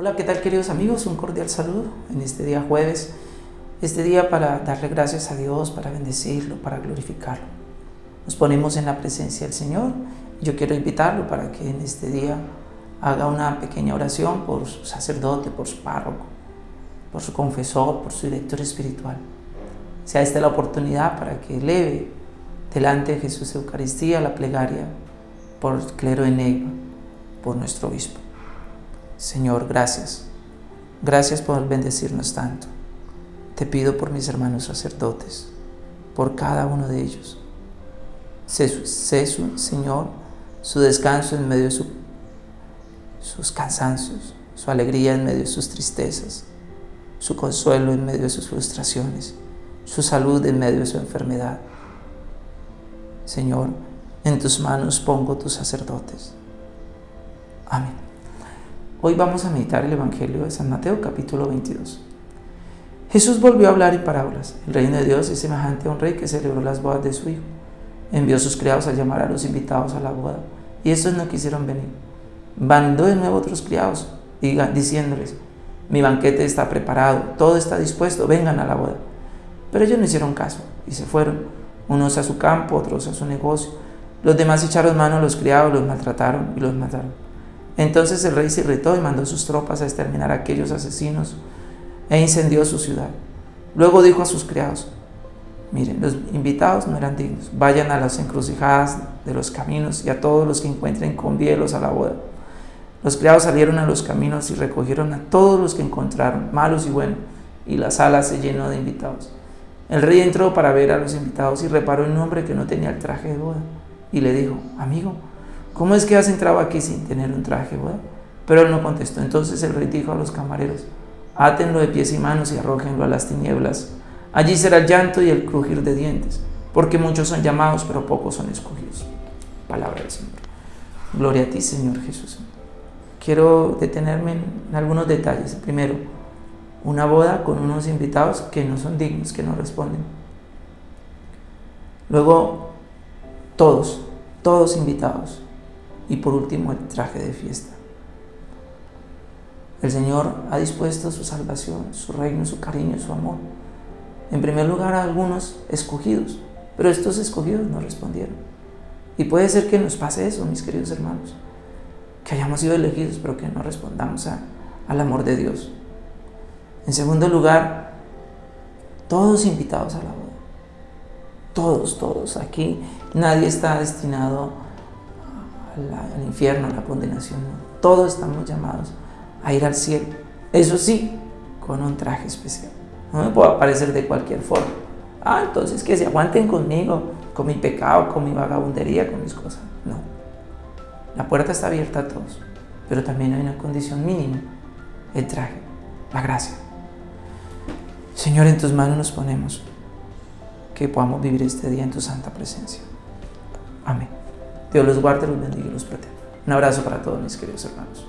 Hola, ¿qué tal queridos amigos? Un cordial saludo en este día jueves, este día para darle gracias a Dios, para bendecirlo, para glorificarlo. Nos ponemos en la presencia del Señor. Yo quiero invitarlo para que en este día haga una pequeña oración por su sacerdote, por su párroco, por su confesor, por su director espiritual. Sea esta la oportunidad para que eleve delante de Jesús Eucaristía la plegaria por el clero de Neiva, por nuestro obispo. Señor, gracias. Gracias por bendecirnos tanto. Te pido por mis hermanos sacerdotes, por cada uno de ellos. Sé, Señor, su descanso en medio de sus cansancios, su alegría en medio de sus tristezas, su consuelo en medio de sus frustraciones, su salud en medio de su enfermedad. Señor, en tus manos pongo tus sacerdotes. Amén. Hoy vamos a meditar el Evangelio de San Mateo capítulo 22. Jesús volvió a hablar en parábolas. El reino de Dios es semejante a un rey que celebró las bodas de su hijo. Envió a sus criados a llamar a los invitados a la boda, y estos no quisieron venir. Mandó de nuevo otros criados, diciéndoles, mi banquete está preparado, todo está dispuesto, vengan a la boda. Pero ellos no hicieron caso y se fueron, unos a su campo, otros a su negocio. Los demás echaron mano a los criados, los maltrataron y los mataron. Entonces el rey se irritó y mandó sus tropas a exterminar a aquellos asesinos e incendió su ciudad. Luego dijo a sus criados, miren, los invitados no eran dignos, vayan a las encrucijadas de los caminos y a todos los que encuentren convíelos a la boda. Los criados salieron a los caminos y recogieron a todos los que encontraron, malos y buenos, y la sala se llenó de invitados. El rey entró para ver a los invitados y reparó en un hombre que no tenía el traje de boda y le dijo, amigo, ¿cómo es que has entrado aquí sin tener un traje boda? Pero él no contestó. Entonces el rey dijo a los camareros, átenlo de pies y manos y arrójenlo a las tinieblas. Allí será el llanto y el crujir de dientes, porque muchos son llamados, pero pocos son escogidos. Palabra del Señor. Gloria a ti, Señor Jesús. Quiero detenerme en algunos detalles. Primero, una boda con unos invitados que no son dignos, que no responden. Luego, todos, todos invitados. Y por último, el traje de fiesta. El Señor ha dispuesto su salvación, su reino, su cariño, su amor. En primer lugar a algunos escogidos, pero estos escogidos no respondieron. Y puede ser que nos pase eso, mis queridos hermanos, que hayamos sido elegidos, pero que no respondamos al amor de Dios. En segundo lugar, todos invitados a la boda. Todos, todos. Aquí nadie está destinado al infierno, a la condenación. Todos estamos llamados a ir al cielo. Eso sí, con un traje especial. No me puedo aparecer de cualquier forma. Ah, entonces que se aguanten conmigo, con mi pecado, con mi vagabundería, con mis cosas. No. La puerta está abierta a todos, pero también hay una condición mínima, el traje, la gracia. Señor, en tus manos nos ponemos, que podamos vivir este día en tu santa presencia. Amén. Dios los guarde, los bendiga y los proteja. Un abrazo para todos mis queridos hermanos.